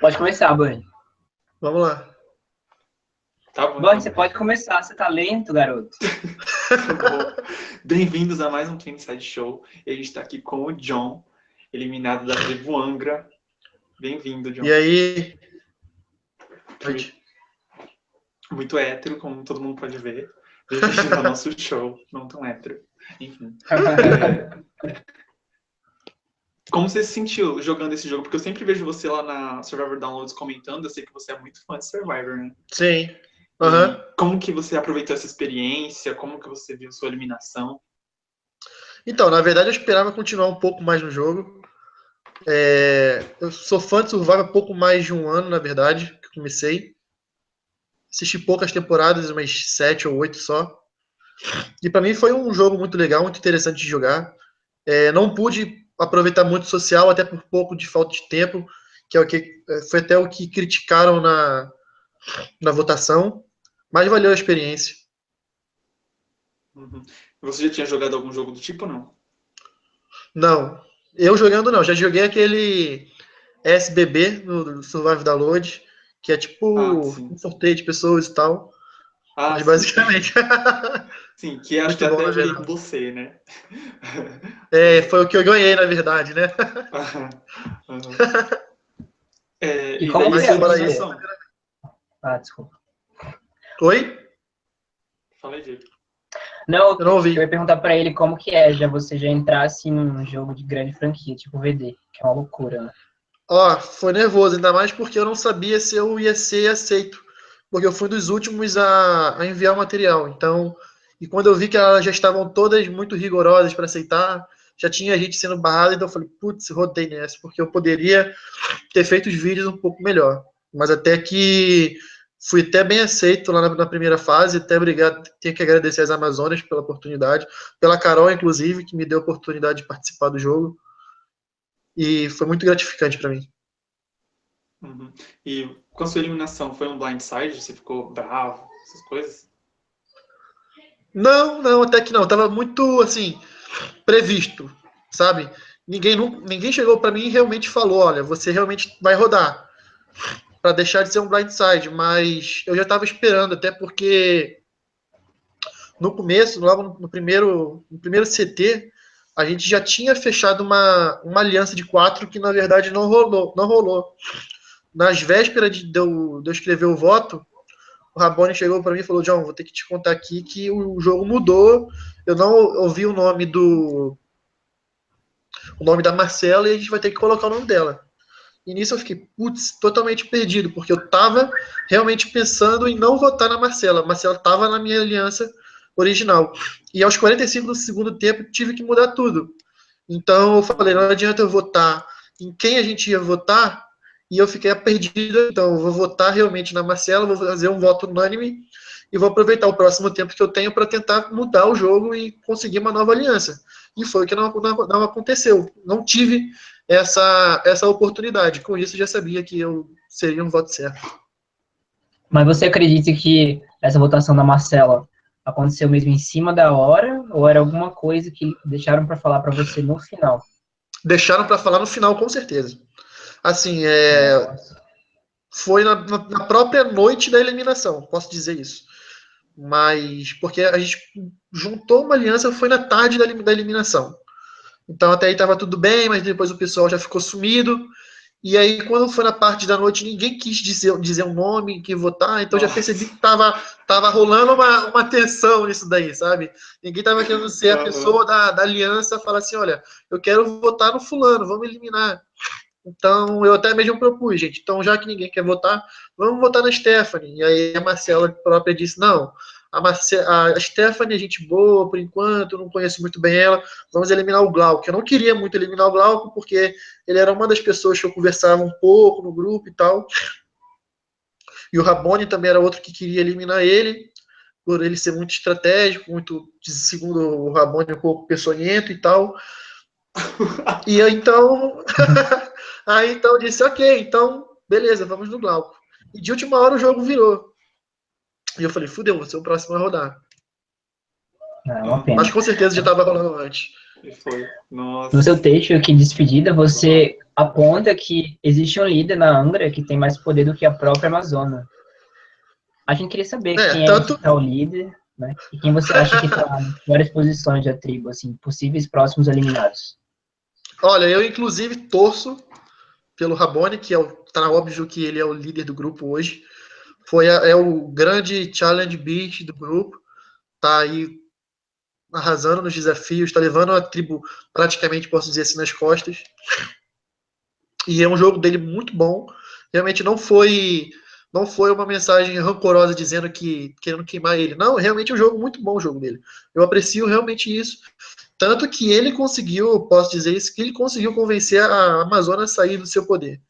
Pode começar, Bunny. Vamos lá. Tá bom. Bunny, você pode começar. Você tá lento, garoto. Bem-vindos a mais um Twin Side Show. E a gente tá aqui com o John, eliminado da tribo Angra. Bem-vindo, John. E aí? Pode. Muito hétero, como todo mundo pode ver. Bem-vindo ao nosso show. Não tão hétero. Enfim. É, Como você se sentiu jogando esse jogo? Porque eu sempre vejo você lá na Survivor Downloads comentando, eu sei que você é muito fã de Survivor, né? Sim. E Como que você aproveitou essa experiência? Como que você viu sua eliminação? Então, na verdade, eu esperava continuar um pouco mais no jogo. É, eu sou fã de Survivor há pouco mais de um ano, na verdade, que eu comecei. Assisti poucas temporadas, umas sete ou oito só. E para mim foi um jogo muito legal, muito interessante de jogar. É, não pude aproveitar muito social, até por pouco de falta de tempo, que é o que é, foi até o que criticaram na, na votação. Mas valeu a experiência. Uhum. Você já tinha jogado algum jogo do tipo não? Não, eu jogando não, já joguei aquele SBB no Survive Download, que é tipo Ah, um sorteio de pessoas e tal. Ah, Mas sim. basicamente. Sim, que acho Muito que bom, até veio com você, né? é, foi o que eu ganhei, na verdade, né? Aham, aham. É, E e como daí que sua é pra eliminação? Ah, desculpa. Oi? Fala aí, Diego. Não, Eu não ouvi. eu ia perguntar pra ele como que é já você já entrar assim num jogo de grande franquia, tipo VD, que é uma loucura, né? Ó, foi nervoso, ainda mais porque eu não sabia se eu ia ser aceito. Porque eu fui dos últimos a, a enviar o material. Então, e quando eu vi que elas já estavam todas muito rigorosas para aceitar, já tinha gente sendo barrada, então eu falei, putz, rodei nessa, porque eu poderia ter feito os vídeos um pouco melhor. Mas até que fui até bem aceito lá na, na primeira fase, até obrigado, tenho que agradecer às Amazonas pela oportunidade, pela Carol, inclusive, que me deu a oportunidade de participar do jogo. E foi muito gratificante para mim. Uhum. E com a sua eliminação, foi um blindside? Você ficou bravo? Essas coisas? Não, não, até que não. Tava muito, assim, previsto, sabe? Ninguém, ninguém chegou para mim e realmente falou, olha, você realmente vai rodar. Para deixar de ser um blindside, mas eu já estava esperando, até porque no começo, logo no primeiro, no primeiro CT, a gente já tinha fechado uma, uma aliança de quatro que na verdade não rolou, não rolou. Nas vésperas de, eu, de eu escrever o voto, o Rabone chegou para mim e falou: John, vou ter que te contar aqui que o jogo mudou. Eu não ouvi o nome do. O nome da Marcela e a gente vai ter que colocar o nome dela. E nisso eu fiquei, putz, totalmente perdido, porque eu tava realmente pensando em não votar na Marcela. Marcela tava na minha aliança original. E aos 45 do segundo tempo tive que mudar tudo. Então eu falei, não adianta eu votar em quem a gente ia votar, e eu fiquei perdido. Então eu vou votar realmente na Marcela, vou fazer um voto unânime e vou aproveitar o próximo tempo que eu tenho para tentar mudar o jogo e conseguir uma nova aliança. E foi o que não, não, não aconteceu. Não tive essa, essa oportunidade. Com isso, já sabia que eu seria um voto certo. Mas você acredita que essa votação da Marcela aconteceu mesmo em cima da hora ou era alguma coisa que deixaram pra falar pra você no final? Deixaram para falar no final, com certeza. Assim, é, foi na, na- própria noite da eliminação, posso dizer isso. Mas porque a gente juntou uma aliança, foi na tarde da, da eliminação. Então até aí estava tudo bem, mas depois o pessoal já ficou sumido. E aí, quando foi na parte da noite, ninguém quis dizer, dizer um nome, que votar, então já Nossa. percebi que tava, tava rolando uma, uma tensão nisso daí, sabe? Ninguém tava querendo ser a pessoa da, da aliança, falar assim, olha, eu quero votar no fulano, vamos eliminar. Então, eu até mesmo propus, gente. Então, já que ninguém quer votar, vamos votar na Stephanie. E aí a Marcela própria disse, não, a, Marce a Stephanie é gente boa, por enquanto, não conheço muito bem ela, vamos eliminar o Glauco. Eu não queria muito eliminar o Glauco, porque ele era uma das pessoas que eu conversava um pouco no grupo e tal. E o Rabone também era outro que queria eliminar ele, por ele ser muito estratégico, muito, segundo o Rabone, um pouco peçonhento e tal. E eu, então, aí então eu disse, ok, então, beleza, vamos no Glauco. E de última hora o jogo virou. E eu falei, fudeu, você é o próximo a rodar. É uma pena. Mas com certeza já estava rolando antes. E foi. Nossa. No seu texto aqui de despedida, você aponta que existe um líder na Angra que tem mais poder do que a própria Amazônia. A gente queria saber é, quem tanto... é que tá o líder, né? E quem você acha que está em várias posições da tribo, assim, possíveis próximos eliminados. Olha, eu inclusive torço pelo Rabone, que é o, tá óbvio que ele é o líder do grupo hoje. Foi a, é o grande challenge beat do grupo. Tá aí arrasando nos desafios, está levando a tribo praticamente, posso dizer assim, nas costas. E é um jogo dele muito bom. Realmente não foi não foi uma mensagem rancorosa dizendo que querendo queimar ele. Não, realmente é um jogo muito bom o jogo dele. Eu aprecio realmente isso. Tanto que ele conseguiu, posso dizer isso, que ele conseguiu convencer a Amazônia a sair do seu poder.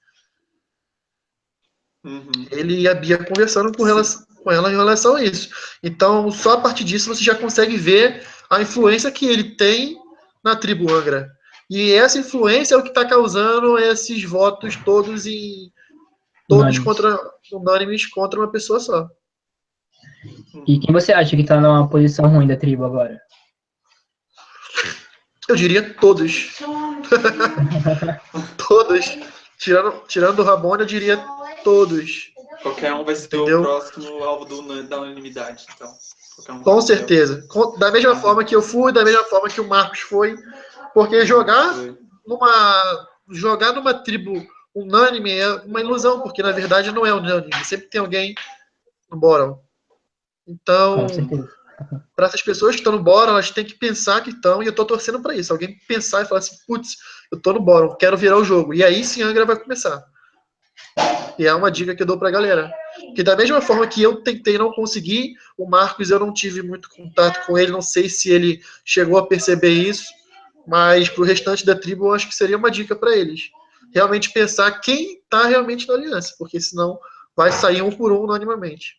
Uhum. Ele e a Bia conversando com, relação, com ela em relação a isso. Então, só a partir disso você já consegue ver a influência que ele tem na tribo Angra. E essa influência é o que está causando esses votos todos em todos contra unânimes contra uma pessoa só. E quem você acha que está numa posição ruim da tribo agora? Eu diria todos. todos. Tirando, tirando o Ramon, eu diria todos. Qualquer um vai ser Entendeu? o próximo alvo do, da unanimidade, então. Um Com certeza. Com, da mesma forma que eu fui, da mesma forma que o Marcos foi. Porque jogar numa, jogar numa tribo unânime é uma ilusão, porque na verdade não é unânime. Sempre tem alguém no bottom. Então, para essas pessoas que estão no bottom, elas têm que pensar que estão, e eu estou torcendo para isso. Alguém pensar e falar assim, putz, eu estou no bottom, quero virar o jogo. E aí sim a Angra vai começar. E é uma dica que eu dou para a galera. Que da mesma forma que eu tentei não conseguir, o Marcos eu não tive muito contato com ele, não sei se ele chegou a perceber isso mas para o restante da tribo, eu acho que seria uma dica para eles. Realmente pensar quem está realmente na aliança, porque senão vai sair um por um unanimamente.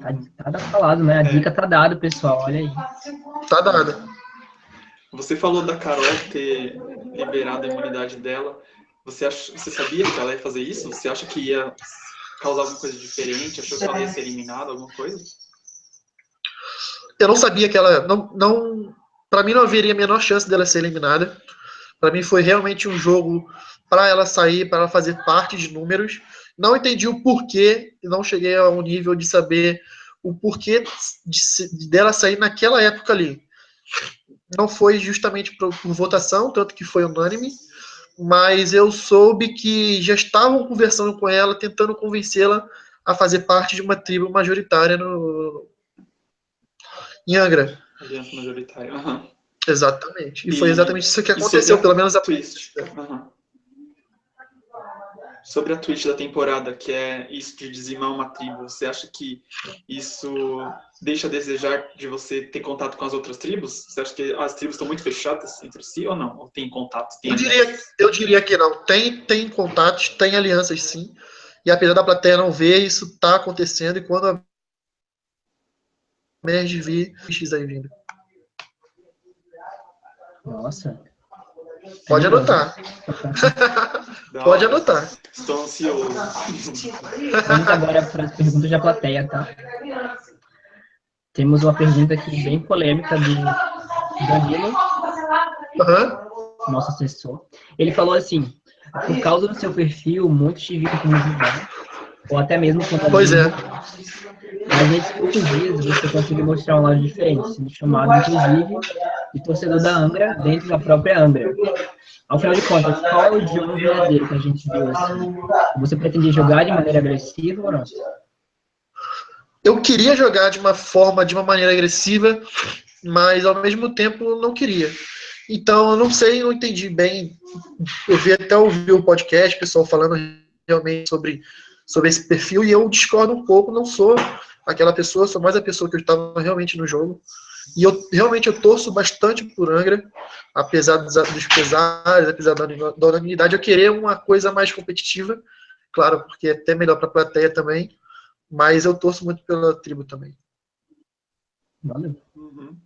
Tá, tá falado, né? A é. dica tá dada, pessoal. Olha aí. Tá dada. Você falou da Carol ter liberado a imunidade dela. Você, ach... Você sabia que ela ia fazer isso? Você acha que ia causar alguma coisa diferente? Achou que ela ia ser eliminada, alguma coisa? Eu não sabia que ela. Não, não, para mim não haveria a menor chance dela ser eliminada. Para mim foi realmente um jogo para ela sair, para ela fazer parte de números. Não entendi o porquê não cheguei ao nível de saber o porquê de, dela sair naquela época ali. Não foi justamente por, por votação, tanto que foi unânime, mas eu soube que já estavam conversando com ela, tentando convencê-la a fazer parte de uma tribo majoritária no, em Angra. Aliança majoritária. Uhum. Exatamente. E, e, foi exatamente isso que aconteceu, pelo menos a twist. Uhum. Sobre a twist da temporada, que é isso de dizimar uma tribo, você acha que isso deixa a desejar de você ter contato com as outras tribos? Você acha que as tribos estão muito fechadas entre si ou não? Ou tem contato? Tem eu, diria, eu diria que não. Tem, tem contatos, tem alianças sim. E apesar da plateia não ver, isso está acontecendo. E quando a Merge V X aí vindo. Nossa. Pode anotar. Pode anotar. Estou ansioso. Vamos agora para as perguntas da plateia, tá? Temos uma pergunta aqui bem polêmica do Danilo, uhum. nosso assessor. Ele falou assim: por causa do seu perfil, muitos te viram como vilão, ou até mesmo como Pois é. Mas nesses poucos dias você conseguiu mostrar um lado diferente, sendo chamado, inclusive, de torcedor da Angra dentro da própria Angra. Ao final de contas, qual é o jogo verdadeiro que a gente viu assim? Você pretendia jogar de maneira agressiva ou não? Eu queria jogar de uma forma, de uma maneira agressiva, mas ao mesmo tempo não queria. Então, eu não sei, não entendi bem. Eu vi até ouvir o podcast, pessoal falando realmente sobre, sobre esse perfil, e eu discordo um pouco, não sou aquela pessoa, sou mais a pessoa que eu estava realmente no jogo. E eu realmente eu torço bastante por Angra, apesar dos, dos pesares, apesar da, da unanimidade, eu querer uma coisa mais competitiva, claro, porque é até melhor para a plateia também, mas eu torço muito pela tribo também. Valeu. Uhum.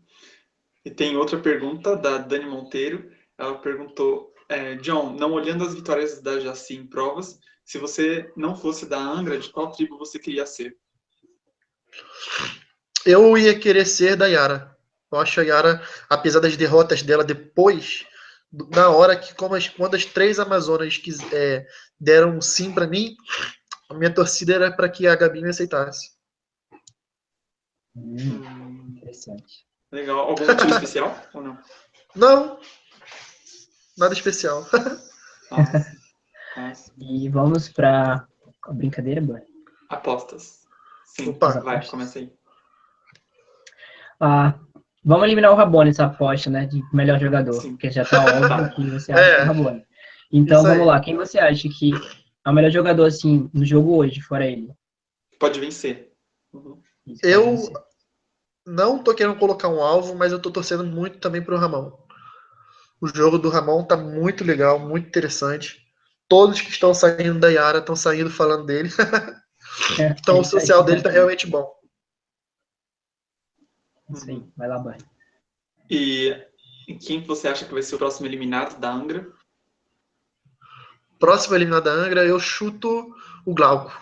E tem outra pergunta da Dani Monteiro. Ela perguntou, é, John, não olhando as vitórias da Jaci em provas, se você não fosse da Angra, de qual tribo você queria ser? Eu ia querer ser da Yara. Eu acho a Yara, apesar das derrotas dela depois na hora que, como as, quando as três Amazonas quis, é, deram um sim para mim, a minha torcida era para que a Gabi me aceitasse. Hum, interessante. legal. Algum motivo especial ou não? Não, nada especial. Nossa. Nossa. E vamos pra a brincadeira, Bani. Apostas. Sim, Opa. vai, começa aí. Ah, vamos eliminar o Rabone nessa aposta, né? De melhor jogador. Sim. Porque já tá óbvio que você acha É. que é o Rabone. Então vamos lá. Quem você acha que é o melhor jogador, assim, no jogo hoje, fora ele? Pode vencer. Uhum. Isso, Eu- pode ser. Não tô querendo colocar um alvo, mas eu tô torcendo muito também pro Ramon. O jogo do Ramon tá muito legal, muito interessante. Todos que estão saindo da Yara estão saindo falando dele. É, Então é o aí, social dele tá realmente bom. Isso aí. Vai lá, Bani. E quem que você acha que vai ser o próximo eliminado da Angra? Próximo eliminado da Angra, eu chuto o Glauco.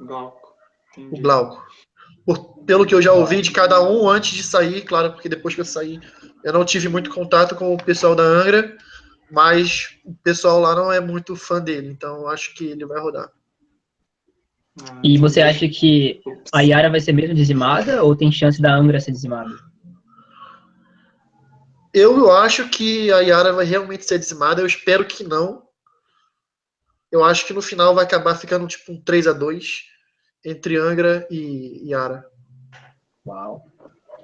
Glauco. O Entendi. Glauco. Por- pelo que eu já ouvi de cada um antes de sair, claro, porque depois que eu saí, eu não tive muito contato com o pessoal da Angra, mas o pessoal lá não é muito fã dele, então eu acho que ele vai rodar. Ah, E você entendi. acha que a Yara vai ser mesmo dizimada ou tem chance da Angra ser dizimada? Eu acho que a Yara vai realmente ser dizimada, eu espero que não. Eu acho que no final vai acabar ficando tipo um 3 a 2 entre Angra e Yara. Uau.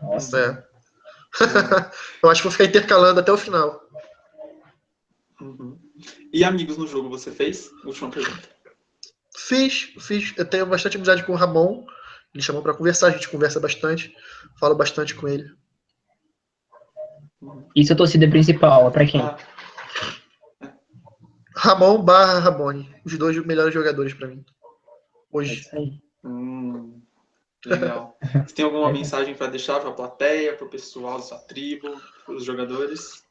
Nossa. É. eu acho que vou ficar intercalando até o final. Uhum. E amigos no jogo você fez? Última pergunta. Fiz, fiz. Eu tenho bastante amizade com o Ramon. Ele chamou pra conversar, a gente conversa bastante. Falo bastante com ele. E sua torcida principal, é pra quem? Ramon barra Rabone. Os dois melhores jogadores pra mim. É Hoje. aí. hum, legal. Você tem alguma mensagem para deixar para a plateia, para o pessoal da sua tribo, para os jogadores?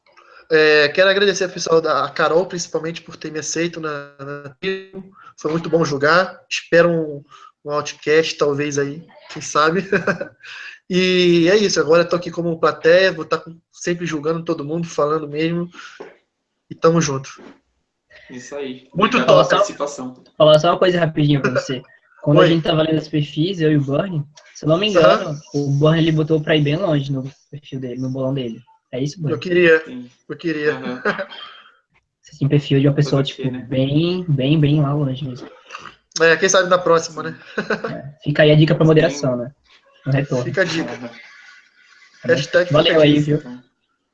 É, quero agradecer ao pessoal da a Carol, principalmente, por ter me aceito na, na tribo. Foi muito bom jogar. Espero um, um outcast, talvez aí, quem sabe. e é isso. Agora eu tô aqui como plateia, vou estar sempre julgando todo mundo, falando mesmo. E tamo junto. Isso aí. Muito Obrigado top. participação. falar só uma coisa rapidinho pra você. Quando Oi. a gente tava lendo os perfis, eu e o Burnie, se eu não me engano, o Burnie ele botou pra ir bem longe no perfil dele, no bolão dele. É isso, Eu Burnie? queria, Sim. eu queria. Aham. Você tem perfil de uma pessoa, tipo, né? bem, bem, bem lá longe mesmo. É, quem sabe na próxima, né? Fica aí a dica pra moderação, né? No retorno. Fica a dica. Aham. Hashtag Valeu fica a aí, dica. viu? Então,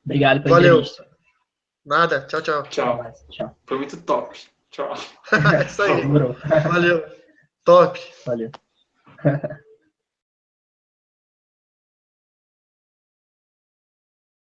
Obrigado pela Valeu. entrevista. Nada. Tchau, tchau. Tchau. Tchau. Foi muito top. Tchau. É isso aí. Valeu. Top. Valeu.